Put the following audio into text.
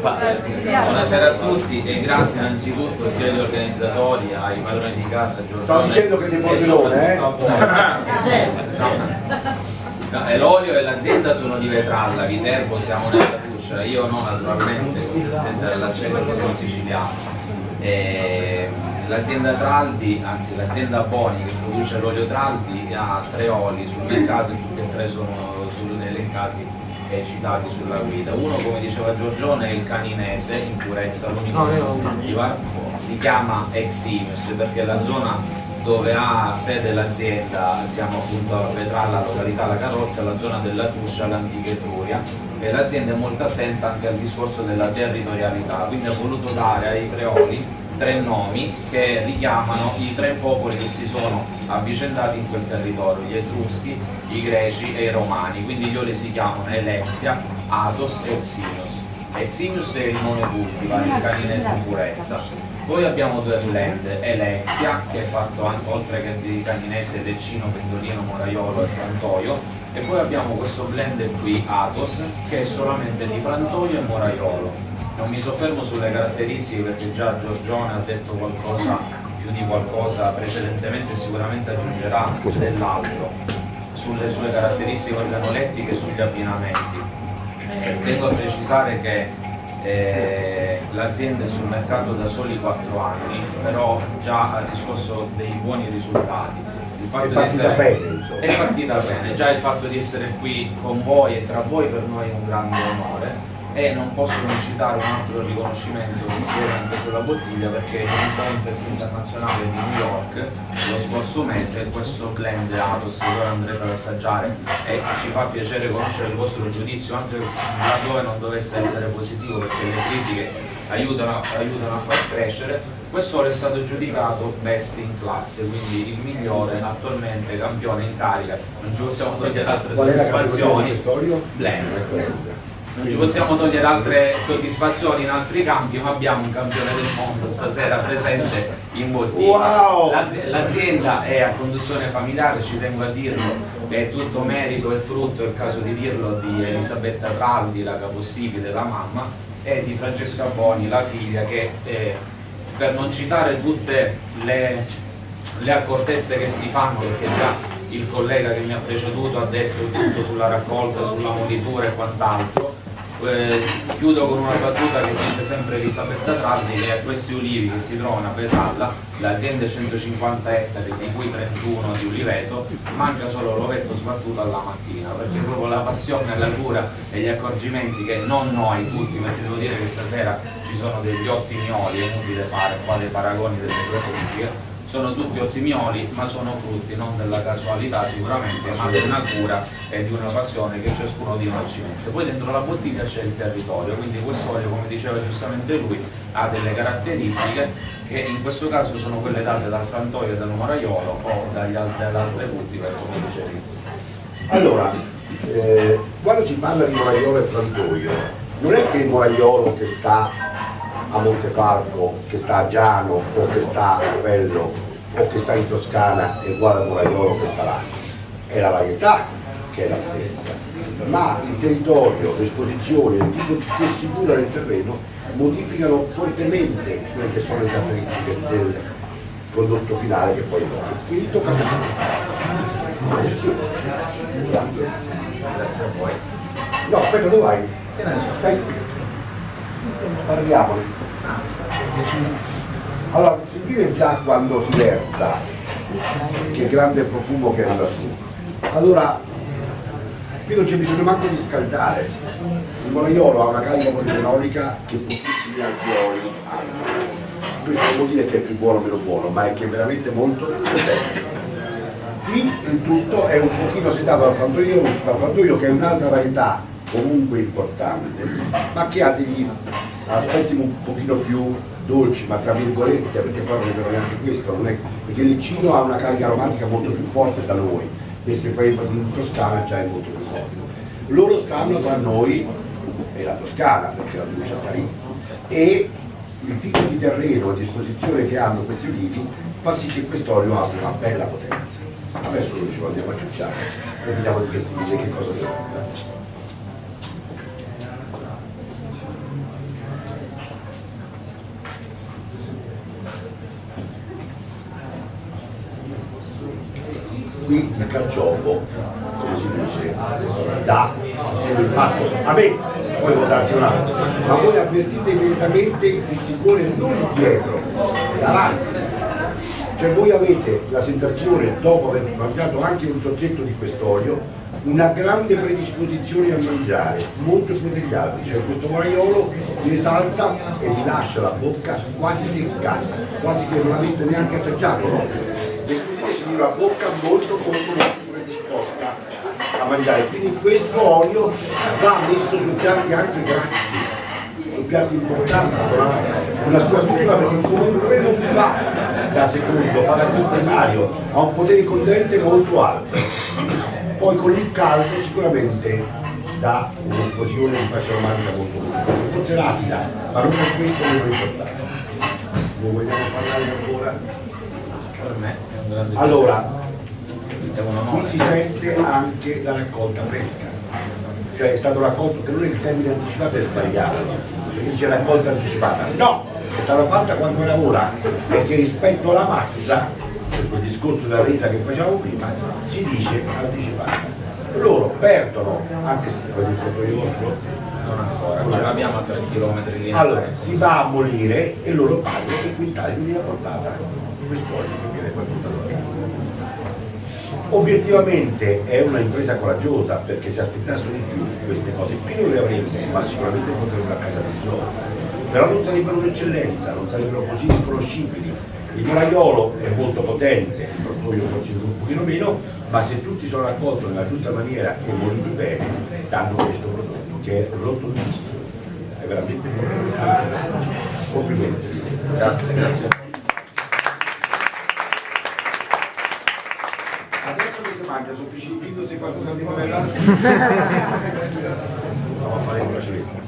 Buonasera a tutti e grazie innanzitutto sia agli organizzatori, ai padroni di casa, Giorgione. Stavo dicendo che ti portellone, eh? No, e l'olio e l'azienda sono di Vetralla, Viterbo siamo nella Tuscia, io no naturalmente, come si sente dall'accento sono siciliano. L'azienda Traldi, anzi l'azienda Boni che produce l'olio Traldi ha tre oli sul mercato e tutti e tre sono elencati e citati sulla guida. Uno come diceva Giorgione è il caninese in purezza, l'unico no, cultivar, si chiama Eximius perché la zona dove ha sede l'azienda, siamo appunto a Vetralla, località La Carrozza, la zona della Tuscia, l'antica Etruria. E l'azienda è molto attenta anche al discorso della territorialità, quindi ha voluto dare ai creoli tre nomi che richiamano i tre popoli che si sono avvicendati in quel territorio, gli Etruschi, i Greci e i Romani, quindi gli oli si chiamano Electia, Athos e Eximius. Eximius è il nome cultivar, il caninese in purezza. Poi abbiamo due blend, Electia, che è fatto anche, oltre che di caninese, decino, pendolino, moraiolo e frantoio, e poi abbiamo questo blend qui, Athos, che è solamente di frantoio e moraiolo non mi soffermo sulle caratteristiche perché già Giorgione ha detto qualcosa più di qualcosa precedentemente e sicuramente aggiungerà dell'altro sulle sue caratteristiche organolettiche e sugli abbinamenti. Eh, tengo a precisare che eh, l'azienda è sul mercato da soli 4 anni, però già ha riscosso dei buoni risultati. Il fatto è partita essere, bene, È partita bene, già il fatto di essere qui con voi e tra voi per noi è un grande onore e non posso non citare un altro riconoscimento che si vede anche sulla bottiglia perché in un contest internazionale di New York lo scorso mese questo blend Atos che ora andrete ad assaggiare e ci fa piacere conoscere il vostro giudizio anche laddove non dovesse essere positivo perché le critiche aiutano, aiutano a far crescere questo è stato giudicato best in classe, quindi il migliore attualmente campione in carica, non ci possiamo togliere altre soddisfazioni. Blend non ci possiamo togliere altre soddisfazioni in altri campi, ma abbiamo un campione del mondo stasera presente in bottiglia. Wow. L'azienda è a conduzione familiare, ci tengo a dirlo, è tutto merito e frutto, è il caso di dirlo, di Elisabetta Traldi, la capostipite, la mamma, e di Francesca Boni, la figlia, che eh, per non citare tutte le, le accortezze che si fanno, perché già il collega che mi ha preceduto ha detto tutto sulla raccolta, sulla molitura e quant'altro, eh, chiudo con una battuta che dice sempre Elisabetta Traldi che a questi ulivi che si trovano a Petalla l'azienda è 150 ettari di cui 31 di uliveto manca solo l'ovetto sbattuto alla mattina perché proprio la passione, la cura e gli accorgimenti che non noi tutti perché devo dire che stasera ci sono degli ottimi oli è inutile fare qua dei paragoni delle classifiche sono tutti ottimi oli ma sono frutti non della casualità sicuramente ma di una cura e di una passione che ciascuno di noi ci mette. Poi dentro la bottiglia c'è il territorio quindi questo olio come diceva giustamente lui ha delle caratteristiche che in questo caso sono quelle date dal frantoio e dal moraiolo o dagli altre cultivar come dicevi allora eh, quando si parla di moraiolo e frantoio non è che il moraiolo che sta a Montefalco, che sta a Giano o che sta a Bello o che sta in Toscana è uguale a Moraiolo che sta là. È la varietà che è la stessa, ma il territorio, l'esposizione, il tipo di tessitura del terreno modificano fortemente quelle che sono le caratteristiche del prodotto finale che poi è. Quindi tocca a. Grazie. A voi. No, aspetta, dove vai? Stai. Parliamone. Allora, sentite già quando si versa che grande profumo che anda su. Allora, qui non c'è bisogno manco di scaldare. Il moraiolo ha una carica polifenolica che pochissimi altri oli hanno. Questo vuol dire che è più buono o meno buono, ma è che è veramente molto potente. Qui il tutto è un pochino settato dal frantoio, dal frantoio che è un'altra varietà comunque importante, ma che ha degli aspetti un pochino più dolci, ma tra virgolette, perché poi non è vero neanche questo, non è, perché il Licino ha una carica aromatica molto più forte da noi, mentre poi in Toscana già è molto più forte. Loro stanno tra noi e la Toscana, perché la produce sta lì, e il tipo di terreno a disposizione che hanno questi olivi fa sì che quest'olio abbia una bella potenza. Adesso lo dicevo, andiamo a ciucciare e vediamo di questi che cosa sono. Qui il carciofo, come si dice, dà un impatto. A me poi può darsi un altro, ma voi avvertite immediatamente il sicuro non dietro, davanti. Cioè voi avete la sensazione, dopo aver mangiato anche un sozzetto di quest'olio, una grande predisposizione a mangiare, molto più degli altri, cioè questo maiolo vi esalta e vi lascia la bocca quasi secca, quasi che non aveste neanche assaggiato, no? Una bocca molto molto predisposta a mangiare. Quindi questo olio va messo su piatti anche grassi, su piatti importanti, con una sua struttura perché comunque non fa da secondo, fa da primario, ha un potere condente molto alto poi con il caldo sicuramente dà un'esplosione di fascia romantica molto lunga, forse rapida, ma non per questo meno importante. Non vogliamo parlare ancora? Per me è un grande Allora, qui si sente anche la raccolta fresca, cioè è stato raccolto, che non è il termine anticipato è sbagliato, perché dice raccolta anticipata, no, è stata fatta quando era ora, perché rispetto alla massa, per quel discorso della resa che facevamo prima, si dice anticipata. Loro perdono, anche se poi il proprio vostro, Non ancora, ce l'abbiamo a 3 km di linea. allora si va a molire e loro pagano per quintale di linea portata quest'olio che viene portato a casa. Obiettivamente è una impresa coraggiosa perché se aspettassero di più queste cose qui non le avremmo, ma sicuramente potrebbero a casa tesoro. Però non sarebbero un'eccellenza, non sarebbero così riconoscibili. Il moraiolo è molto potente, il fruttoio forse un pochino meno, ma se tutti sono raccolti nella giusta maniera e moliti bene, danno questo prodotto che è rotondissimo. È veramente Complimenti. Grazie, grazie. adesso che si mangia sono piccino se qualcosa di novella stavo a fare il procedimento